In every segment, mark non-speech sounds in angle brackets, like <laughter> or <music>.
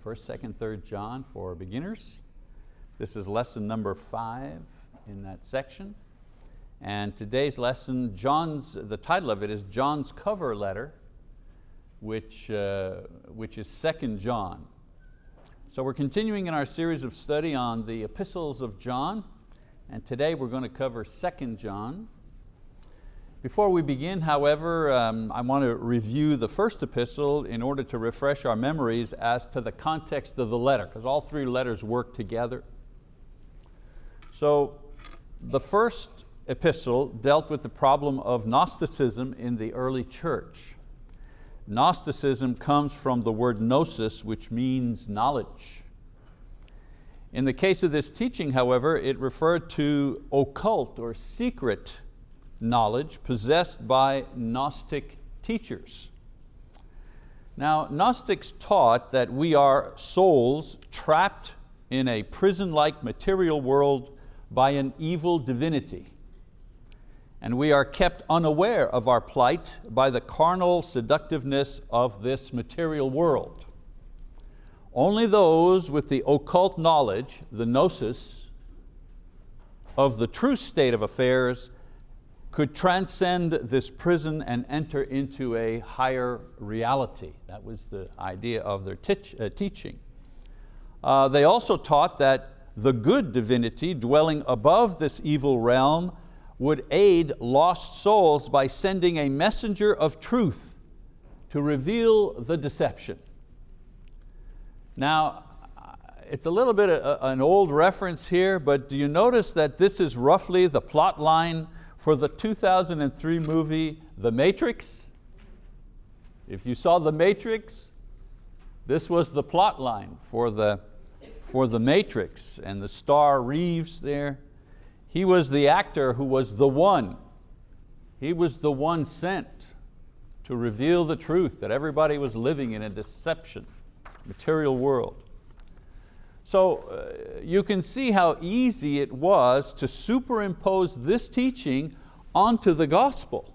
First, second, third John for beginners. This is lesson number five in that section. And today's lesson, John's, the title of it is John's cover letter, which, uh, which is Second John. So we're continuing in our series of study on the epistles of John, and today we're going to cover Second John. Before we begin, however, um, I want to review the first epistle in order to refresh our memories as to the context of the letter, because all three letters work together. So the first epistle dealt with the problem of Gnosticism in the early church. Gnosticism comes from the word gnosis, which means knowledge. In the case of this teaching, however, it referred to occult or secret knowledge possessed by Gnostic teachers. Now, Gnostics taught that we are souls trapped in a prison-like material world by an evil divinity. And we are kept unaware of our plight by the carnal seductiveness of this material world. Only those with the occult knowledge, the gnosis, of the true state of affairs could transcend this prison and enter into a higher reality. That was the idea of their uh, teaching. Uh, they also taught that the good divinity dwelling above this evil realm would aid lost souls by sending a messenger of truth to reveal the deception. Now, it's a little bit of an old reference here, but do you notice that this is roughly the plot line for the 2003 movie, The Matrix. If you saw The Matrix, this was the plot line for the, for the Matrix and the star Reeves there. He was the actor who was the one. He was the one sent to reveal the truth that everybody was living in a deception, material world. So uh, you can see how easy it was to superimpose this teaching onto the gospel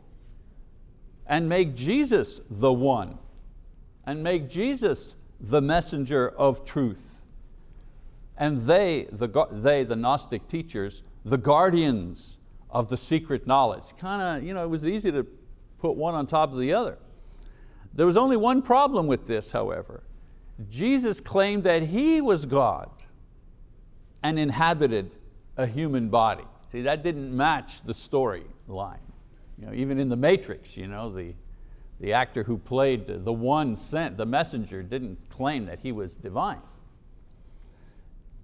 and make Jesus the one and make Jesus the messenger of truth. And they, the, they, the Gnostic teachers, the guardians of the secret knowledge. Kind of, you know, it was easy to put one on top of the other. There was only one problem with this, however. Jesus claimed that He was God and inhabited a human body. See, that didn't match the storyline. You know, even in The Matrix, you know, the, the actor who played the one sent, the messenger, didn't claim that he was divine.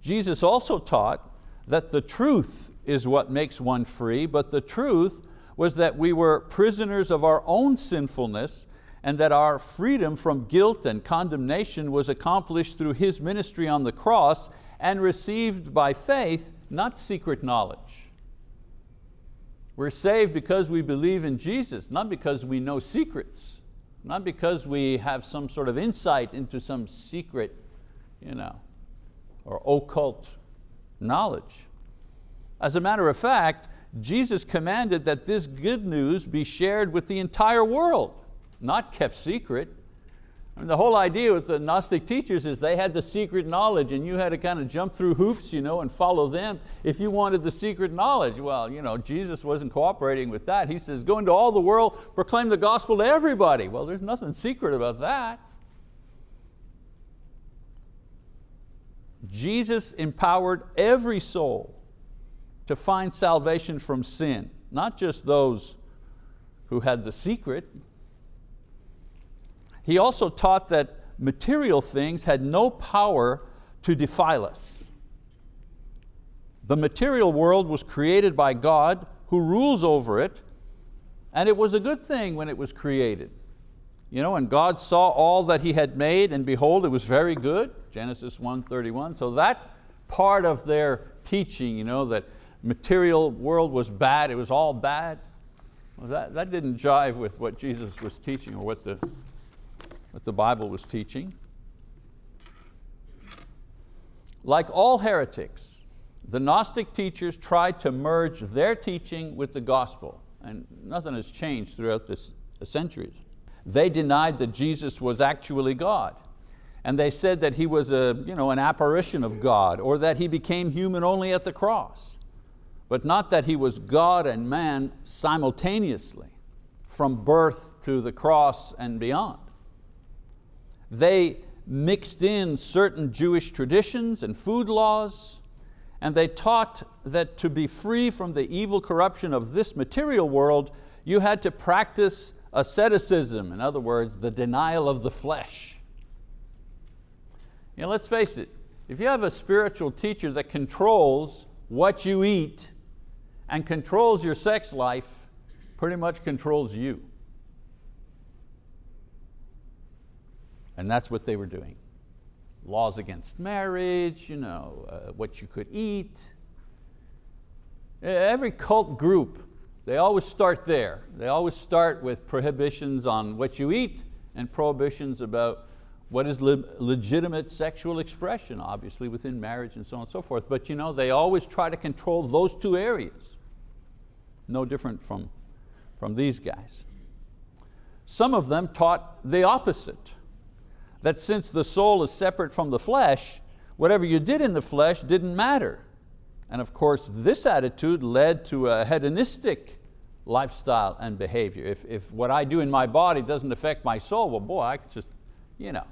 Jesus also taught that the truth is what makes one free, but the truth was that we were prisoners of our own sinfulness and that our freedom from guilt and condemnation was accomplished through His ministry on the cross and received by faith, not secret knowledge. We're saved because we believe in Jesus, not because we know secrets, not because we have some sort of insight into some secret you know, or occult knowledge. As a matter of fact, Jesus commanded that this good news be shared with the entire world not kept secret. Mean, the whole idea with the Gnostic teachers is they had the secret knowledge and you had to kind of jump through hoops you know, and follow them if you wanted the secret knowledge. Well, you know, Jesus wasn't cooperating with that. He says, go into all the world, proclaim the gospel to everybody. Well, there's nothing secret about that. Jesus empowered every soul to find salvation from sin, not just those who had the secret, he also taught that material things had no power to defile us. The material world was created by God who rules over it and it was a good thing when it was created. You know, and God saw all that He had made and behold, it was very good, Genesis 1.31. So that part of their teaching, you know, that material world was bad, it was all bad, well, that, that didn't jive with what Jesus was teaching or what the what the Bible was teaching. Like all heretics, the Gnostic teachers tried to merge their teaching with the gospel, and nothing has changed throughout the centuries. They denied that Jesus was actually God, And they said that he was a, you know, an apparition of God or that he became human only at the cross, but not that he was God and man simultaneously from birth to the cross and beyond. They mixed in certain Jewish traditions and food laws, and they taught that to be free from the evil corruption of this material world, you had to practice asceticism, in other words, the denial of the flesh. You know, let's face it, if you have a spiritual teacher that controls what you eat and controls your sex life, pretty much controls you. And that's what they were doing. Laws against marriage, you know, uh, what you could eat. Every cult group, they always start there. They always start with prohibitions on what you eat and prohibitions about what is le legitimate sexual expression, obviously within marriage and so on and so forth. But you know, they always try to control those two areas. No different from, from these guys. Some of them taught the opposite, that since the soul is separate from the flesh, whatever you did in the flesh didn't matter. And of course, this attitude led to a hedonistic lifestyle and behavior. If, if what I do in my body doesn't affect my soul, well boy, I could just, you know,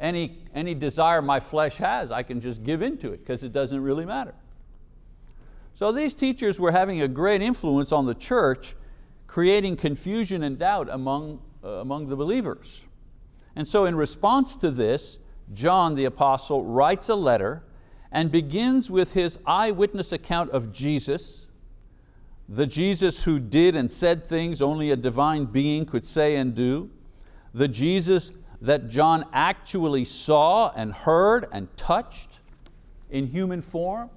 any, any desire my flesh has, I can just give into it because it doesn't really matter. So these teachers were having a great influence on the church, creating confusion and doubt among, uh, among the believers. And so in response to this, John the apostle writes a letter and begins with his eyewitness account of Jesus, the Jesus who did and said things only a divine being could say and do, the Jesus that John actually saw and heard and touched in human form?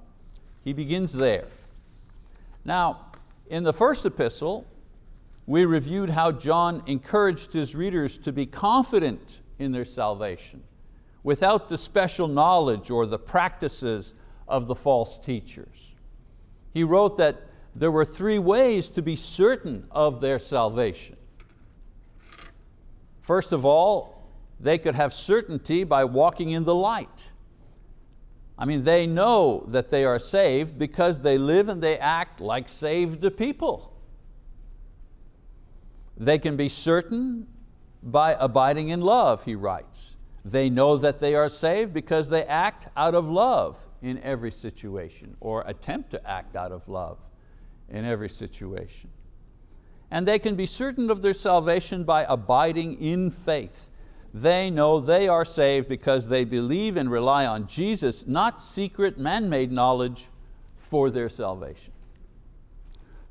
He begins there. Now, in the first epistle, we reviewed how John encouraged his readers to be confident in their salvation without the special knowledge or the practices of the false teachers. He wrote that there were three ways to be certain of their salvation. First of all, they could have certainty by walking in the light. I mean, they know that they are saved because they live and they act like saved people. They can be certain by abiding in love, he writes. They know that they are saved because they act out of love in every situation or attempt to act out of love in every situation. And they can be certain of their salvation by abiding in faith they know they are saved because they believe and rely on Jesus, not secret man-made knowledge for their salvation.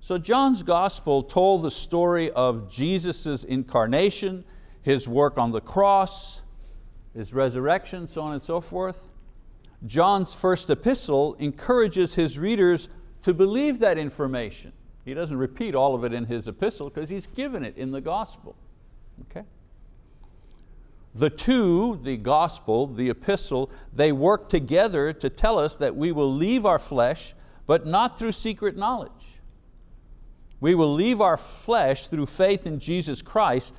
So John's gospel told the story of Jesus' incarnation, His work on the cross, His resurrection, so on and so forth. John's first epistle encourages his readers to believe that information. He doesn't repeat all of it in his epistle because he's given it in the gospel. Okay? The two, the gospel, the epistle, they work together to tell us that we will leave our flesh, but not through secret knowledge. We will leave our flesh through faith in Jesus Christ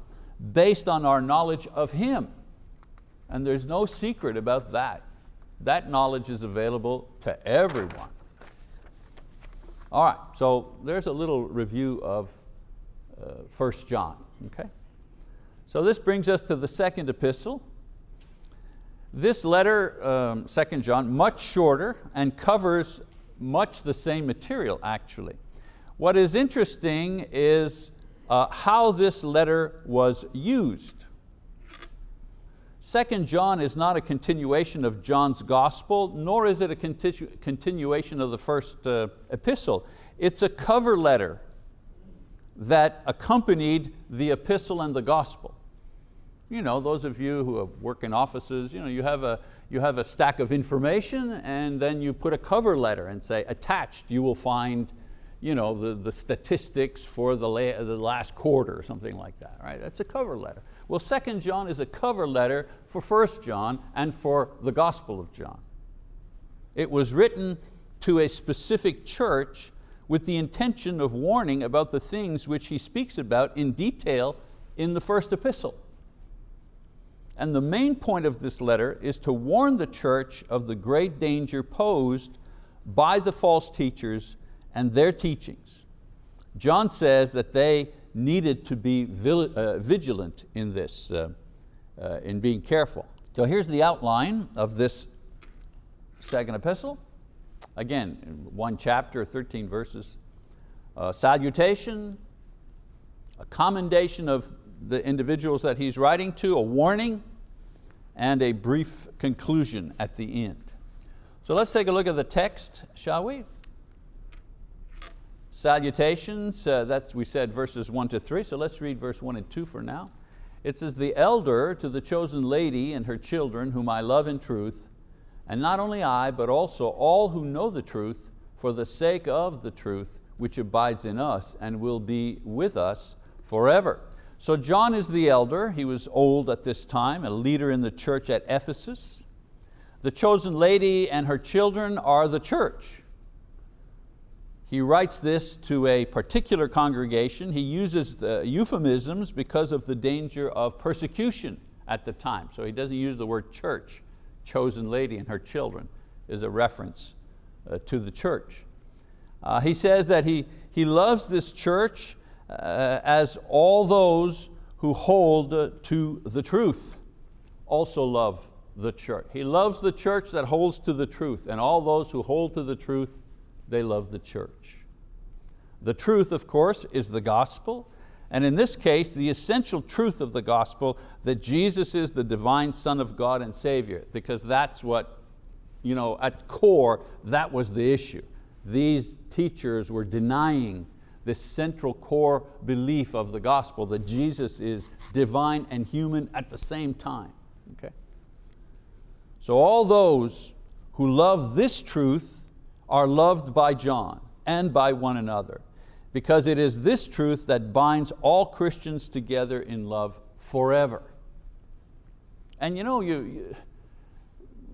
based on our knowledge of Him. And there's no secret about that. That knowledge is available to everyone. All right, so there's a little review of uh, 1 John, okay? So this brings us to the second epistle. This letter, um, 2 John, much shorter and covers much the same material actually. What is interesting is uh, how this letter was used. Second John is not a continuation of John's gospel, nor is it a continu continuation of the first uh, epistle. It's a cover letter that accompanied the epistle and the gospel. You know, those of you who work in offices, you, know, you, have a, you have a stack of information and then you put a cover letter and say, attached you will find you know, the, the statistics for the, la the last quarter or something like that, right? That's a cover letter. Well, Second John is a cover letter for First John and for the Gospel of John. It was written to a specific church with the intention of warning about the things which he speaks about in detail in the first epistle. And the main point of this letter is to warn the church of the great danger posed by the false teachers and their teachings. John says that they needed to be uh, vigilant in this, uh, uh, in being careful. So here's the outline of this second epistle. Again, one chapter, 13 verses. A salutation, a commendation of the individuals that he's writing to, a warning, and a brief conclusion at the end. So let's take a look at the text, shall we? Salutations, uh, that's we said verses one to three, so let's read verse one and two for now. It says, the elder to the chosen lady and her children whom I love in truth, and not only I, but also all who know the truth for the sake of the truth which abides in us and will be with us forever. So John is the elder, he was old at this time, a leader in the church at Ephesus. The chosen lady and her children are the church. He writes this to a particular congregation. He uses euphemisms because of the danger of persecution at the time. So he doesn't use the word church. Chosen lady and her children is a reference uh, to the church. Uh, he says that he, he loves this church uh, as all those who hold uh, to the truth also love the church. He loves the church that holds to the truth and all those who hold to the truth, they love the church. The truth, of course, is the gospel, and in this case, the essential truth of the gospel that Jesus is the divine Son of God and Savior, because that's what, you know, at core, that was the issue. These teachers were denying this central core belief of the gospel that Jesus is divine and human at the same time. Okay? So all those who love this truth are loved by John and by one another because it is this truth that binds all Christians together in love forever. And you know, you, you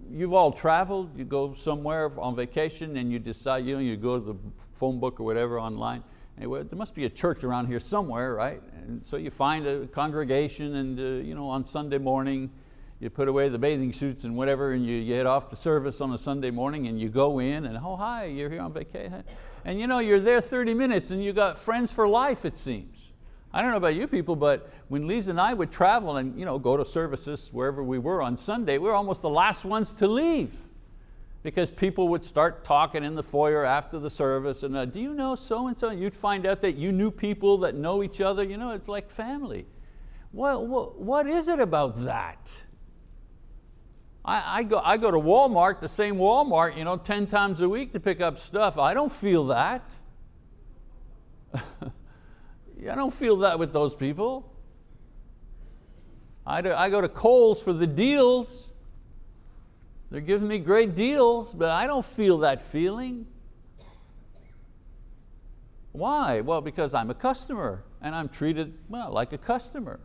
you've all traveled, you go somewhere on vacation and you decide, you, know, you go to the phone book or whatever online, Anyway, there must be a church around here somewhere, right? And so you find a congregation and uh, you know, on Sunday morning, you put away the bathing suits and whatever and you get off the service on a Sunday morning and you go in and oh hi, you're here on vacation. And you know, you're there 30 minutes and you got friends for life it seems. I don't know about you people, but when Lisa and I would travel and you know, go to services wherever we were on Sunday, we were almost the last ones to leave because people would start talking in the foyer after the service and uh, do you know so-and-so? And you'd find out that you knew people that know each other. You know, it's like family. What, what, what is it about that? I, I, go, I go to Walmart, the same Walmart, you know, 10 times a week to pick up stuff. I don't feel that. <laughs> I don't feel that with those people. I, do, I go to Kohl's for the deals. They're giving me great deals, but I don't feel that feeling. Why? Well, because I'm a customer and I'm treated well, like a customer.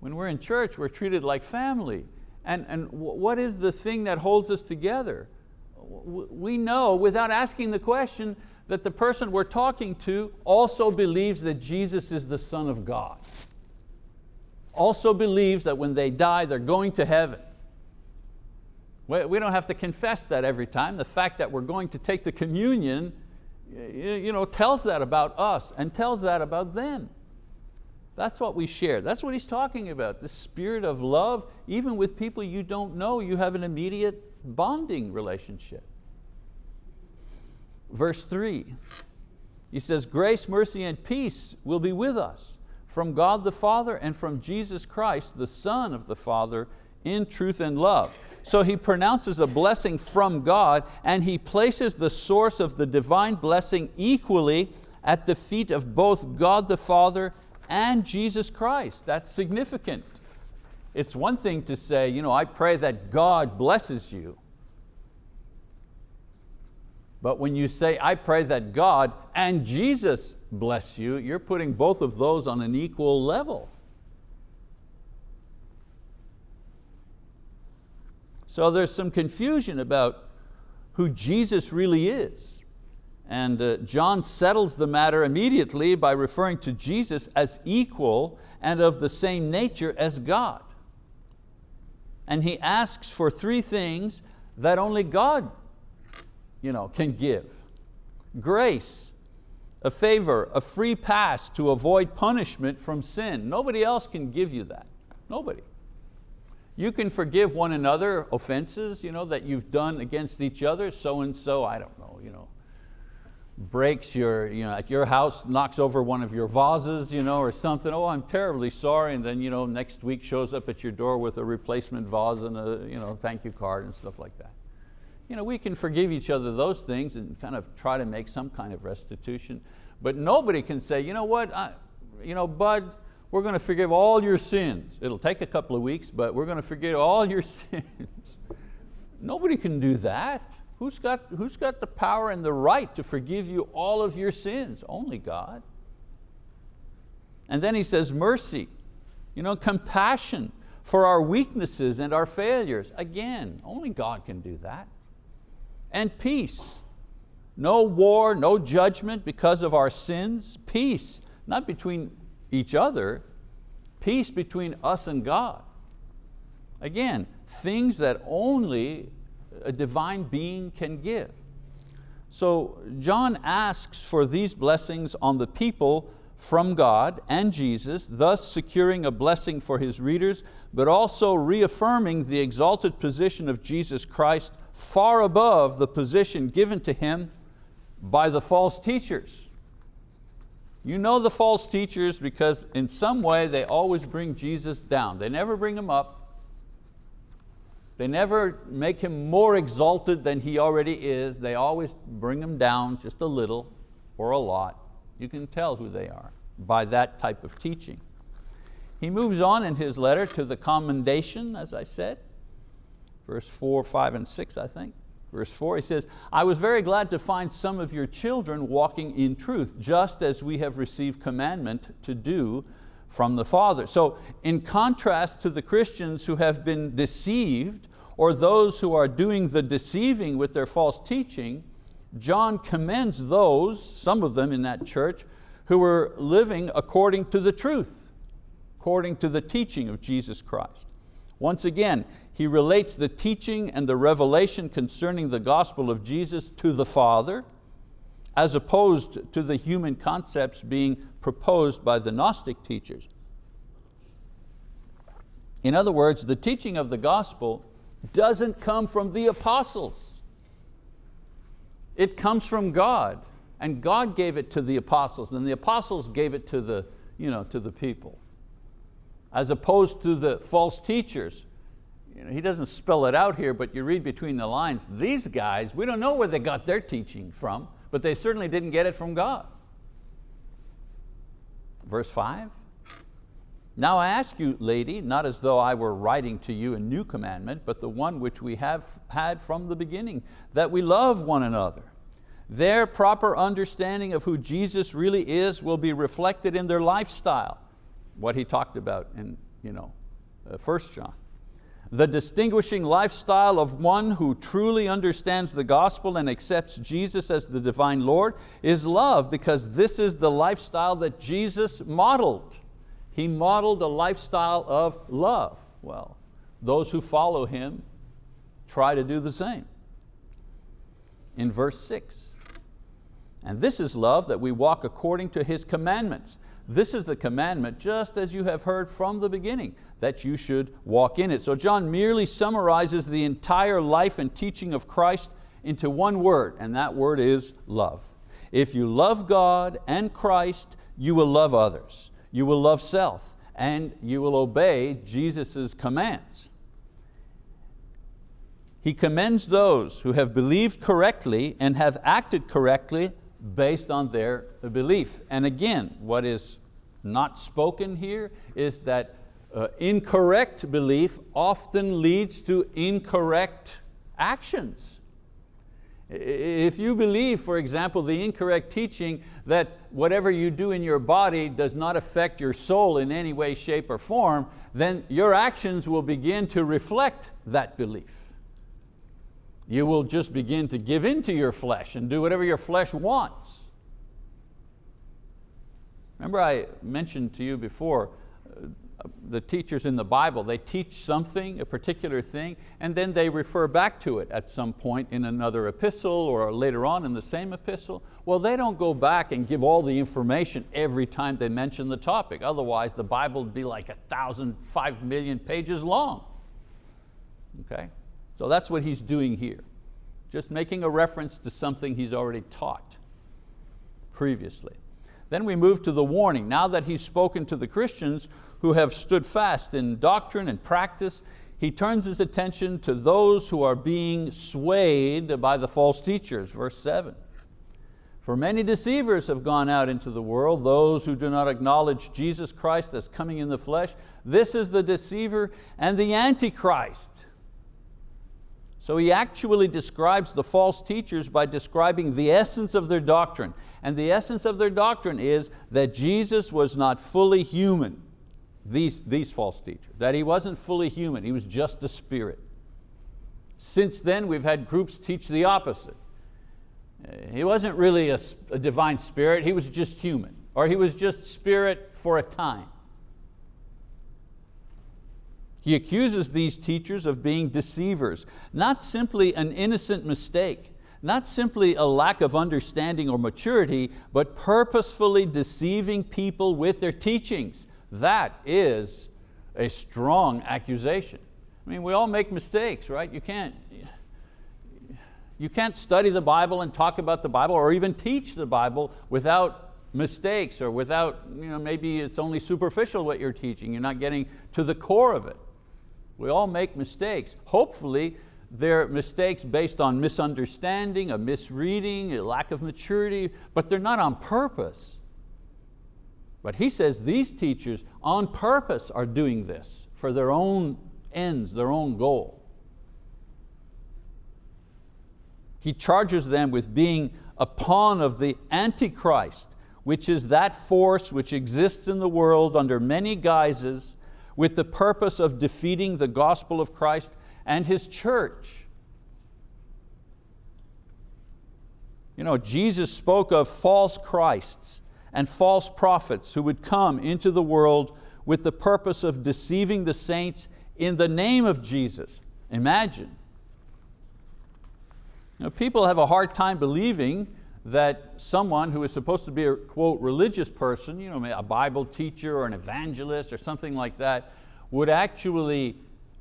When we're in church, we're treated like family. And, and what is the thing that holds us together? We know without asking the question that the person we're talking to also believes that Jesus is the Son of God. Also believes that when they die, they're going to heaven. We don't have to confess that every time. The fact that we're going to take the communion you know, tells that about us and tells that about them. That's what we share. That's what he's talking about, the spirit of love. Even with people you don't know, you have an immediate bonding relationship. Verse three, he says, grace, mercy, and peace will be with us from God the Father and from Jesus Christ, the Son of the Father, in truth and love. So he pronounces a blessing from God and he places the source of the divine blessing equally at the feet of both God the Father and Jesus Christ. That's significant. It's one thing to say, you know, I pray that God blesses you. But when you say, I pray that God and Jesus bless you, you're putting both of those on an equal level. So there's some confusion about who Jesus really is. And uh, John settles the matter immediately by referring to Jesus as equal and of the same nature as God. and he asks for three things that only God you know, can give. Grace, a favor, a free pass to avoid punishment from sin. Nobody else can give you that, nobody. You can forgive one another offenses you know, that you've done against each other, so and so, I don't know, you know, breaks your, you know, at your house, knocks over one of your vases you know, or something, oh I'm terribly sorry, and then you know, next week shows up at your door with a replacement vase and a you know, thank you card and stuff like that. You know, we can forgive each other those things and kind of try to make some kind of restitution, but nobody can say, you know what, I, you know, Bud, we're going to forgive all your sins. It'll take a couple of weeks, but we're going to forgive all your <laughs> sins. Nobody can do that. Who's got, who's got the power and the right to forgive you all of your sins? Only God. And then he says mercy, you know, compassion for our weaknesses and our failures. Again, only God can do that. And peace. No war, no judgment because of our sins. Peace, not between each other, peace between us and God. Again, things that only a divine being can give. So John asks for these blessings on the people from God and Jesus, thus securing a blessing for his readers, but also reaffirming the exalted position of Jesus Christ far above the position given to Him by the false teachers. You know the false teachers because in some way they always bring Jesus down. They never bring Him up, they never make him more exalted than he already is. They always bring him down just a little or a lot. You can tell who they are by that type of teaching. He moves on in his letter to the commendation, as I said, verse four, five, and six, I think. Verse four, he says, I was very glad to find some of your children walking in truth, just as we have received commandment to do from the Father. So in contrast to the Christians who have been deceived or those who are doing the deceiving with their false teaching, John commends those, some of them in that church, who were living according to the truth, according to the teaching of Jesus Christ. Once again, he relates the teaching and the revelation concerning the gospel of Jesus to the Father, as opposed to the human concepts being proposed by the Gnostic teachers. In other words, the teaching of the gospel doesn't come from the apostles. It comes from God, and God gave it to the apostles, and the apostles gave it to the, you know, to the people. As opposed to the false teachers. You know, he doesn't spell it out here, but you read between the lines, these guys, we don't know where they got their teaching from but they certainly didn't get it from God. Verse five, now I ask you, lady, not as though I were writing to you a new commandment, but the one which we have had from the beginning, that we love one another. Their proper understanding of who Jesus really is will be reflected in their lifestyle, what he talked about in you know, 1 uh, John. The distinguishing lifestyle of one who truly understands the gospel and accepts Jesus as the divine Lord is love because this is the lifestyle that Jesus modeled. He modeled a lifestyle of love. Well, those who follow Him try to do the same. In verse six, and this is love that we walk according to His commandments. This is the commandment just as you have heard from the beginning, that you should walk in it. So John merely summarizes the entire life and teaching of Christ into one word, and that word is love. If you love God and Christ, you will love others. You will love self, and you will obey Jesus' commands. He commends those who have believed correctly and have acted correctly based on their belief. And again, what is not spoken here is that uh, incorrect belief often leads to incorrect actions. If you believe, for example, the incorrect teaching that whatever you do in your body does not affect your soul in any way, shape, or form, then your actions will begin to reflect that belief you will just begin to give in to your flesh and do whatever your flesh wants. Remember I mentioned to you before, uh, the teachers in the Bible, they teach something, a particular thing, and then they refer back to it at some point in another epistle or later on in the same epistle. Well, they don't go back and give all the information every time they mention the topic. Otherwise, the Bible would be like a thousand, five million pages long. Okay? So that's what he's doing here. Just making a reference to something he's already taught previously. Then we move to the warning. Now that he's spoken to the Christians who have stood fast in doctrine and practice, he turns his attention to those who are being swayed by the false teachers, verse seven. For many deceivers have gone out into the world, those who do not acknowledge Jesus Christ as coming in the flesh. This is the deceiver and the antichrist. So he actually describes the false teachers by describing the essence of their doctrine. And the essence of their doctrine is that Jesus was not fully human, these, these false teachers, that He wasn't fully human, He was just a spirit. Since then we've had groups teach the opposite. Uh, he wasn't really a, a divine spirit, He was just human, or He was just spirit for a time. He accuses these teachers of being deceivers, not simply an innocent mistake, not simply a lack of understanding or maturity, but purposefully deceiving people with their teachings. That is a strong accusation. I mean, we all make mistakes, right? You can't, you can't study the Bible and talk about the Bible or even teach the Bible without mistakes or without, you know, maybe it's only superficial what you're teaching, you're not getting to the core of it. We all make mistakes. Hopefully they're mistakes based on misunderstanding, a misreading, a lack of maturity, but they're not on purpose. But he says these teachers on purpose are doing this for their own ends, their own goal. He charges them with being a pawn of the Antichrist, which is that force which exists in the world under many guises with the purpose of defeating the gospel of Christ and His church. You know, Jesus spoke of false Christs and false prophets who would come into the world with the purpose of deceiving the saints in the name of Jesus. Imagine. You know, people have a hard time believing that someone who is supposed to be a quote religious person, you know, a Bible teacher or an evangelist or something like that, would actually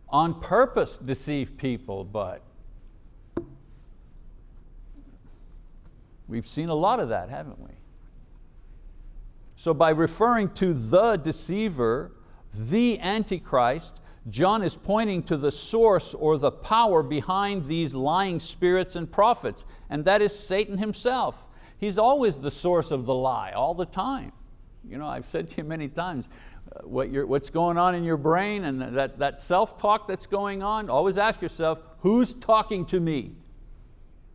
on purpose deceive people, but we've seen a lot of that, haven't we? So by referring to the deceiver, the Antichrist, John is pointing to the source or the power behind these lying spirits and prophets, and that is Satan himself. He's always the source of the lie, all the time. You know, I've said to you many times, uh, what what's going on in your brain and that, that self-talk that's going on, always ask yourself, who's talking to me?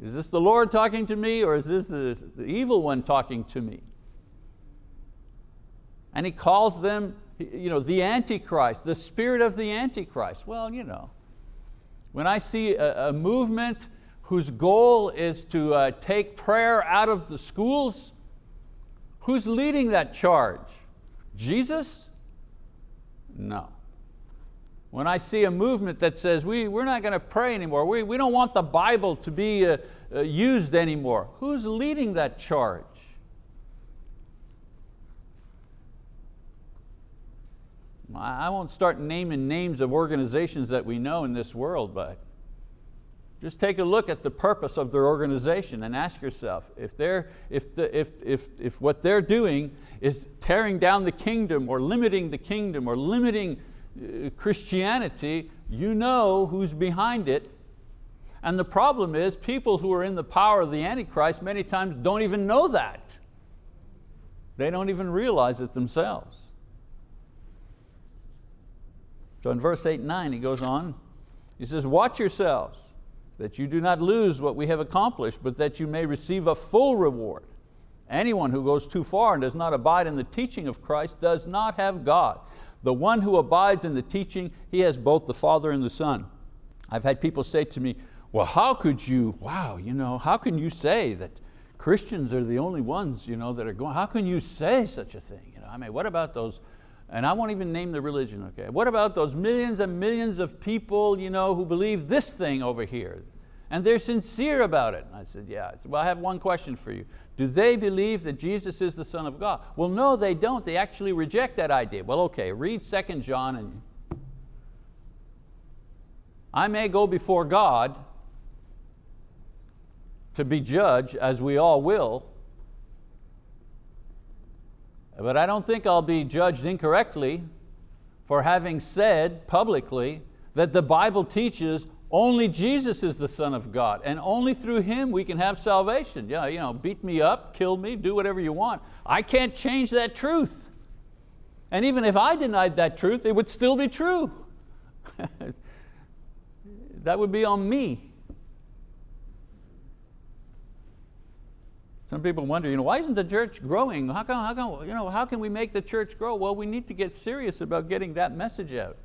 Is this the Lord talking to me or is this the, the evil one talking to me? And he calls them you know, the Antichrist, the spirit of the Antichrist. Well, you know, when I see a, a movement whose goal is to uh, take prayer out of the schools, who's leading that charge? Jesus? No. When I see a movement that says we, we're not going to pray anymore, we, we don't want the Bible to be uh, uh, used anymore, who's leading that charge? I won't start naming names of organizations that we know in this world, but just take a look at the purpose of their organization and ask yourself, if, they're, if, the, if, if, if what they're doing is tearing down the kingdom or limiting the kingdom or limiting uh, Christianity, you know who's behind it. And the problem is people who are in the power of the Antichrist many times don't even know that. They don't even realize it themselves. So in verse eight and nine, he goes on, he says, watch yourselves that you do not lose what we have accomplished, but that you may receive a full reward. Anyone who goes too far and does not abide in the teaching of Christ does not have God. The one who abides in the teaching, he has both the Father and the Son. I've had people say to me, well, how could you, wow, you know, how can you say that Christians are the only ones you know, that are going, how can you say such a thing? You know, I mean, what about those, and I won't even name the religion, okay? What about those millions and millions of people you know, who believe this thing over here? And they're sincere about it. And I said, yeah. I said, well, I have one question for you. Do they believe that Jesus is the Son of God? Well, no, they don't. They actually reject that idea. Well, okay, read 2 John and I may go before God to be judged, as we all will, but I don't think I'll be judged incorrectly for having said publicly that the Bible teaches only Jesus is the Son of God and only through Him we can have salvation. Yeah, you know, beat me up, kill me, do whatever you want. I can't change that truth. And even if I denied that truth, it would still be true. <laughs> that would be on me. Some people wonder, you know, why isn't the church growing? How, come, how, come, you know, how can we make the church grow? Well, we need to get serious about getting that message out.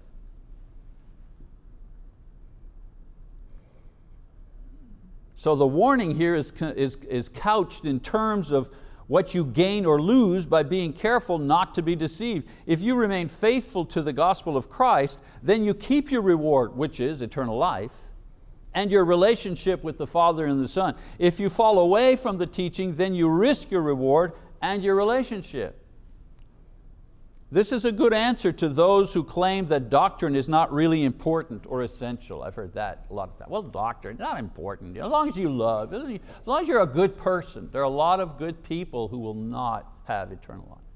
So the warning here is, is, is couched in terms of what you gain or lose by being careful not to be deceived. If you remain faithful to the gospel of Christ, then you keep your reward, which is eternal life, and your relationship with the Father and the Son. If you fall away from the teaching, then you risk your reward and your relationship. This is a good answer to those who claim that doctrine is not really important or essential. I've heard that a lot of times. Well, doctrine, not important. As long as you love, as long as you're a good person. There are a lot of good people who will not have eternal life.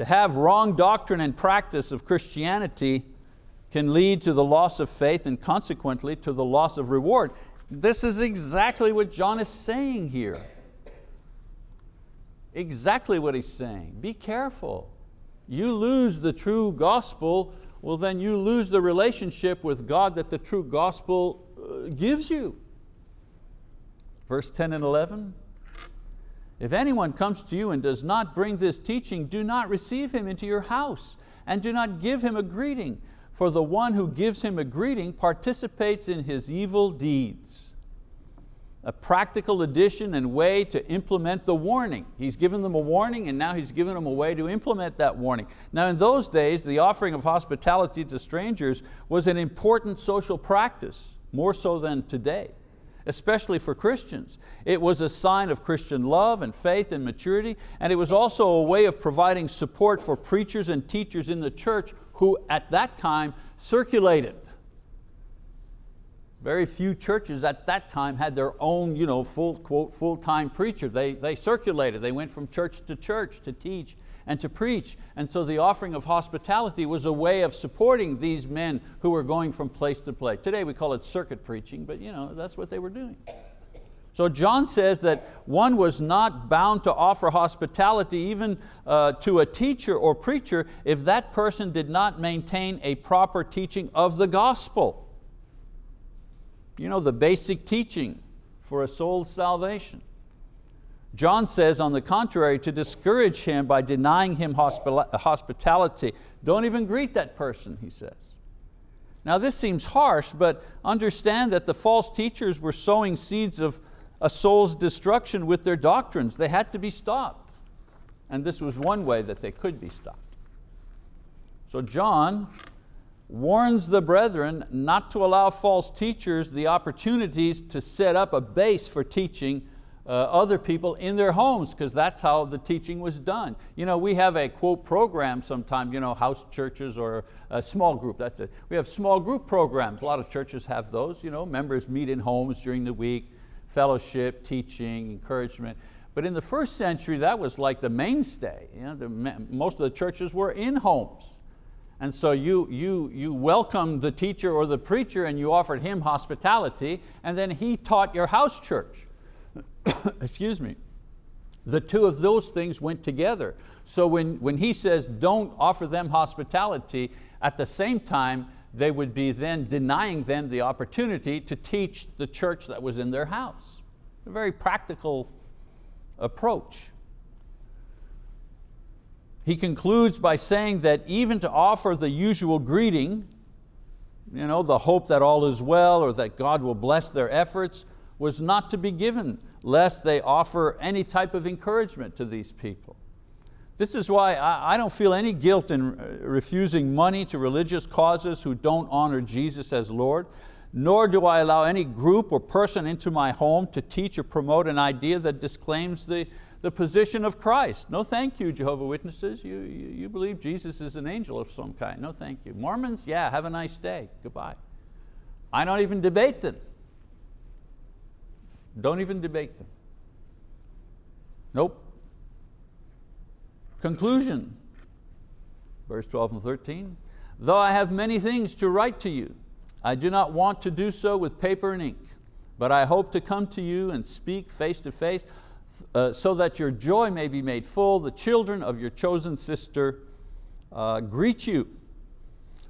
To have wrong doctrine and practice of Christianity can lead to the loss of faith and consequently to the loss of reward. This is exactly what John is saying here. Exactly what he's saying. Be careful. You lose the true gospel, well then you lose the relationship with God that the true gospel uh, gives you. Verse 10 and 11, if anyone comes to you and does not bring this teaching, do not receive him into your house and do not give him a greeting for the one who gives him a greeting participates in his evil deeds. A practical addition and way to implement the warning. He's given them a warning and now he's given them a way to implement that warning. Now in those days, the offering of hospitality to strangers was an important social practice, more so than today especially for Christians. It was a sign of Christian love and faith and maturity, and it was also a way of providing support for preachers and teachers in the church who at that time circulated. Very few churches at that time had their own you know, full, quote, full-time preacher. They, they circulated, they went from church to church to teach and to preach. And so the offering of hospitality was a way of supporting these men who were going from place to place. Today we call it circuit preaching, but you know, that's what they were doing. So John says that one was not bound to offer hospitality even uh, to a teacher or preacher if that person did not maintain a proper teaching of the gospel. You know, the basic teaching for a soul's salvation. John says, on the contrary, to discourage him by denying him hospitality. Don't even greet that person, he says. Now this seems harsh, but understand that the false teachers were sowing seeds of a soul's destruction with their doctrines. They had to be stopped. And this was one way that they could be stopped. So John warns the brethren not to allow false teachers the opportunities to set up a base for teaching uh, other people in their homes because that's how the teaching was done. You know, we have a quote program sometimes, you know, house churches or a small group, that's it. We have small group programs, a lot of churches have those, you know, members meet in homes during the week, fellowship, teaching, encouragement. But in the first century, that was like the mainstay. You know, the, most of the churches were in homes. And so you, you, you welcomed the teacher or the preacher and you offered him hospitality and then he taught your house church. <coughs> Excuse me. The two of those things went together. So when, when he says don't offer them hospitality, at the same time they would be then denying them the opportunity to teach the church that was in their house. A very practical approach. He concludes by saying that even to offer the usual greeting, you know, the hope that all is well or that God will bless their efforts, was not to be given lest they offer any type of encouragement to these people. This is why I don't feel any guilt in uh, refusing money to religious causes who don't honor Jesus as Lord, nor do I allow any group or person into my home to teach or promote an idea that disclaims the, the position of Christ. No thank you, Jehovah Witnesses. You, you, you believe Jesus is an angel of some kind. No thank you. Mormons, yeah, have a nice day, goodbye. I don't even debate them. Don't even debate them. Nope. Conclusion, verse 12 and 13. Though I have many things to write to you, I do not want to do so with paper and ink, but I hope to come to you and speak face to face uh, so that your joy may be made full. The children of your chosen sister uh, greet you.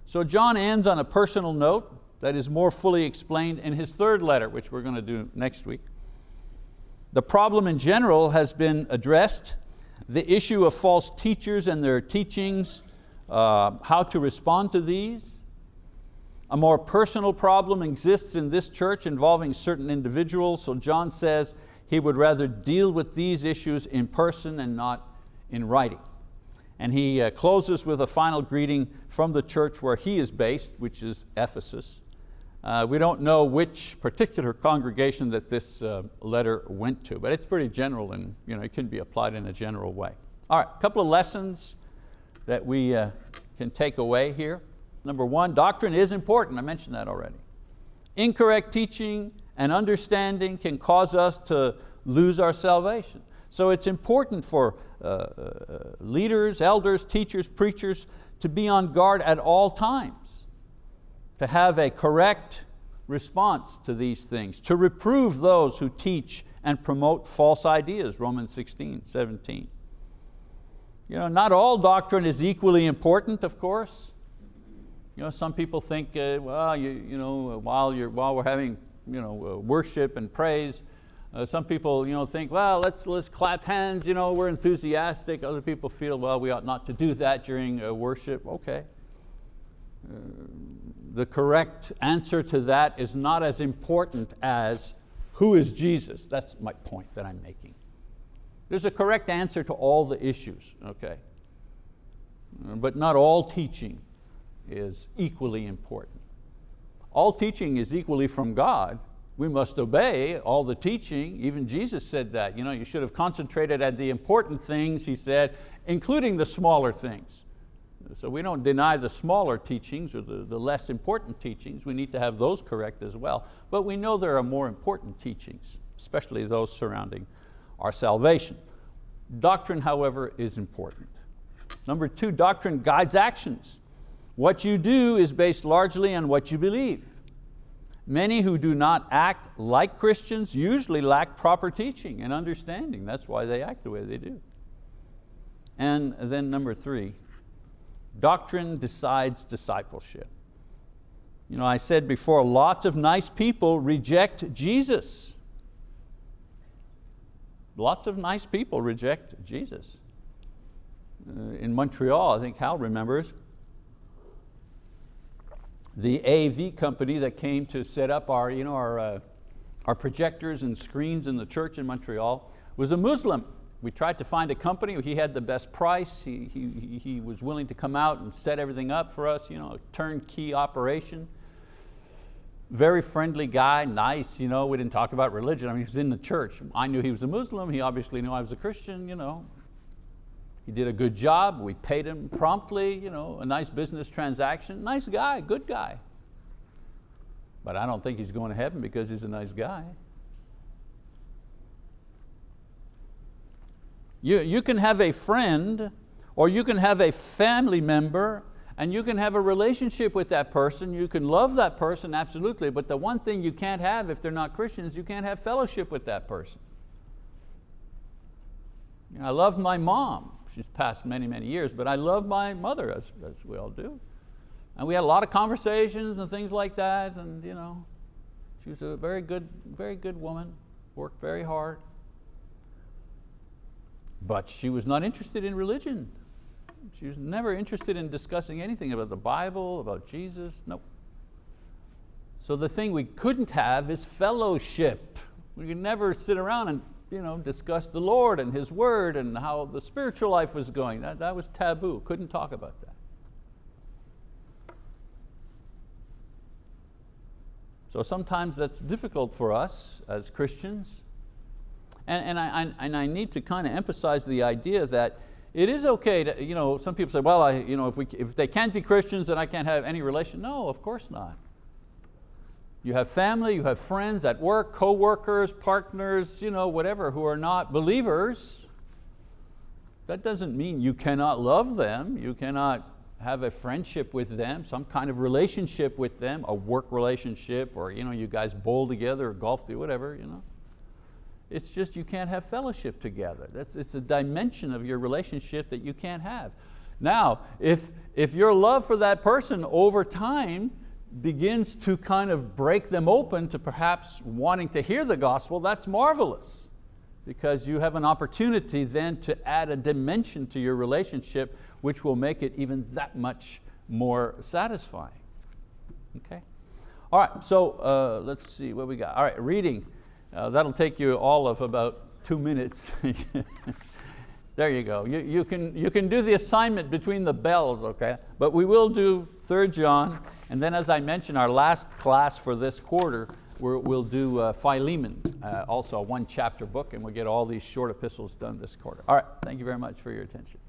So John ends on a personal note that is more fully explained in his third letter, which we're going to do next week. The problem in general has been addressed the issue of false teachers and their teachings, uh, how to respond to these. A more personal problem exists in this church involving certain individuals, so John says he would rather deal with these issues in person and not in writing. And he uh, closes with a final greeting from the church where he is based, which is Ephesus. Uh, we don't know which particular congregation that this uh, letter went to, but it's pretty general and you know, it can be applied in a general way. All right, a couple of lessons that we uh, can take away here. Number one, doctrine is important, I mentioned that already. Incorrect teaching and understanding can cause us to lose our salvation. So it's important for uh, uh, leaders, elders, teachers, preachers to be on guard at all times to have a correct response to these things, to reprove those who teach and promote false ideas, Romans 16, 17. You know, not all doctrine is equally important, of course. You know, some people think, uh, well, you, you know, while, you're, while we're having you know, uh, worship and praise, uh, some people you know, think, well, let's, let's clap hands, you know, we're enthusiastic. Other people feel, well, we ought not to do that during uh, worship. Okay. Uh, the correct answer to that is not as important as who is Jesus? That's my point that I'm making. There's a correct answer to all the issues, okay? But not all teaching is equally important. All teaching is equally from God. We must obey all the teaching. Even Jesus said that. You, know, you should have concentrated at the important things, he said, including the smaller things. So we don't deny the smaller teachings or the, the less important teachings. We need to have those correct as well. But we know there are more important teachings, especially those surrounding our salvation. Doctrine, however, is important. Number two, doctrine guides actions. What you do is based largely on what you believe. Many who do not act like Christians usually lack proper teaching and understanding. That's why they act the way they do. And then number three, Doctrine decides discipleship. You know, I said before, lots of nice people reject Jesus. Lots of nice people reject Jesus. Uh, in Montreal, I think Hal remembers, the AV company that came to set up our, you know, our, uh, our projectors and screens in the church in Montreal was a Muslim. We tried to find a company, he had the best price, he, he, he was willing to come out and set everything up for us, you know, turnkey operation. Very friendly guy, nice, you know, we didn't talk about religion, I mean, he was in the church. I knew he was a Muslim, he obviously knew I was a Christian, you know. He did a good job, we paid him promptly, you know, a nice business transaction. Nice guy, good guy. But I don't think he's going to heaven because he's a nice guy. You, you can have a friend or you can have a family member and you can have a relationship with that person, you can love that person, absolutely, but the one thing you can't have if they're not Christians, you can't have fellowship with that person. You know, I love my mom, she's passed many, many years, but I love my mother, as, as we all do. And we had a lot of conversations and things like that, and you know, she was a very good, very good woman, worked very hard. But she was not interested in religion. She was never interested in discussing anything about the Bible, about Jesus, nope. So the thing we couldn't have is fellowship. We could never sit around and you know, discuss the Lord and His word and how the spiritual life was going. That, that was taboo, couldn't talk about that. So sometimes that's difficult for us as Christians. And, and, I, and I need to kind of emphasize the idea that it is okay to, you know, some people say, well, I, you know, if, we, if they can't be Christians, then I can't have any relation. No, of course not. You have family, you have friends at work, co-workers, partners, you know, whatever, who are not believers. That doesn't mean you cannot love them, you cannot have a friendship with them, some kind of relationship with them, a work relationship, or you, know, you guys bowl together or golf together, whatever. You know. It's just you can't have fellowship together. That's, it's a dimension of your relationship that you can't have. Now, if, if your love for that person over time begins to kind of break them open to perhaps wanting to hear the gospel, that's marvelous because you have an opportunity then to add a dimension to your relationship which will make it even that much more satisfying. Okay? All right, so uh, let's see what we got. All right, reading. Uh, that'll take you all of about two minutes. <laughs> there you go. You, you, can, you can do the assignment between the bells, okay? But we will do 3 John, and then as I mentioned, our last class for this quarter, we will do uh, Philemon, uh, also a one chapter book, and we'll get all these short epistles done this quarter. All right, thank you very much for your attention.